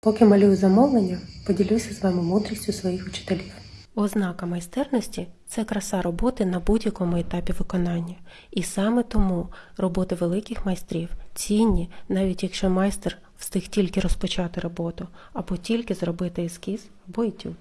Поки малюю замовлення, поділюся з вами мудрістю своїх вчителів. Ознака майстерності це краса роботи на будь-якому етапі виконання. І саме тому роботи великих майстрів цінні, навіть якщо майстер встиг тільки розпочати роботу, або тільки зробити ескіз або етюд.